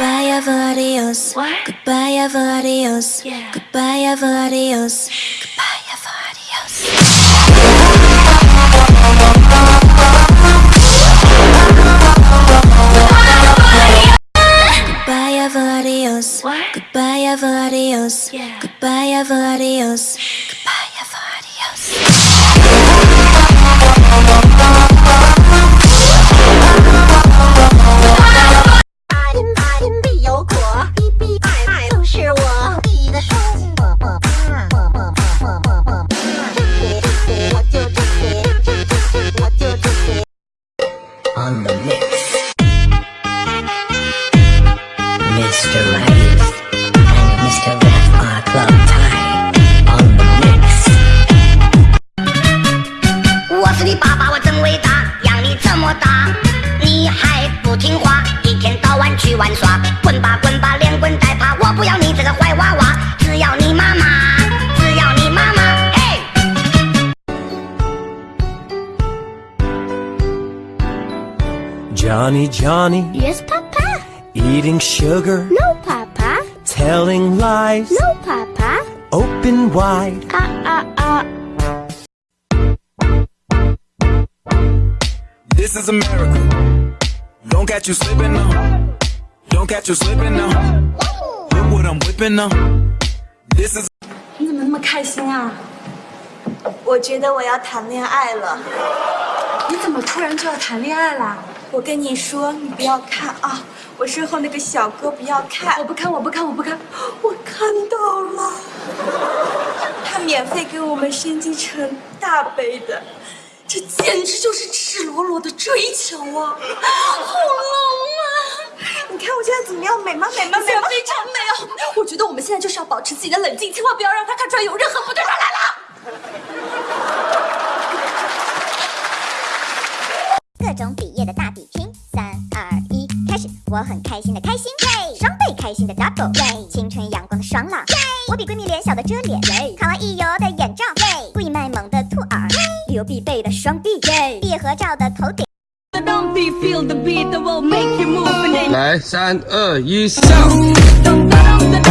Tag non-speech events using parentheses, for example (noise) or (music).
Goodbye ever adios what? Goodbye ever adios yeah. Goodbye ever adios Goodbye ever adios adios. What? Goodbye, ever adios. Yeah. Goodbye, ever adios. Goodbye, ever adios. On the mix. 我是你爸爸，我真伟大，养你这么大，你还不听话，一天到晚去玩耍，Johnny, Johnny, Yes, Papa. eating sugar, No, Papa. telling lies, No, Papa. open wide. Ah, ah, ah. This is America. Don't catch you slipping now. Don't catch you slipping now. Look what I'm whipping now. This is (laughs) 你怎么那么开心啊？我觉得我要谈恋爱了。 你怎么突然就要谈恋爱啦？我跟你说，你不要看啊！我身后那个小哥不要看我，不看，我不看，我不看。(gasps) 我看到了，他免费给我们升级成大杯的，这简直就是赤裸裸的追求啊！(gasps) 好冷啊！你看我现在怎么样？美吗？美吗？美吗？非常美啊！我觉得我们现在就是要保持自己的冷静，千万不要让他看出来有任何不对。他来了。种笔业的大比拼，三二一，开始！我很开心的开心，耶！双倍开心的 double，耶！青春阳光的爽朗，耶！我比闺蜜脸小的遮脸，耶！卡哇伊油的眼罩，耶！故意卖萌的兔耳，旅游必备的双臂，耶！毕业合照的头顶。来，三二一，上！咚咚咚咚